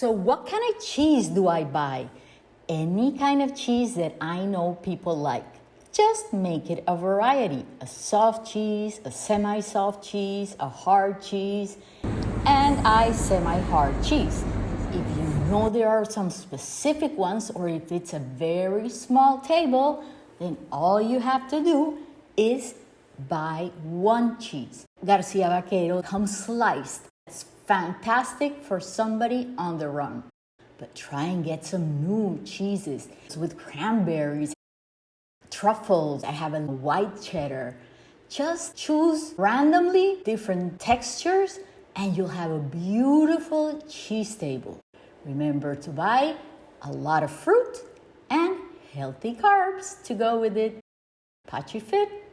So, what kind of cheese do I buy? Any kind of cheese that I know people like. Just make it a variety a soft cheese, a semi soft cheese, a hard cheese, and I semi hard cheese. If you know there are some specific ones, or if it's a very small table, then all you have to do is buy one cheese. Garcia Baquero comes sliced. Fantastic for somebody on the run. But try and get some new cheeses with cranberries, truffles. I have a white cheddar. Just choose randomly different textures and you'll have a beautiful cheese table. Remember to buy a lot of fruit and healthy carbs to go with it. Pachi Fit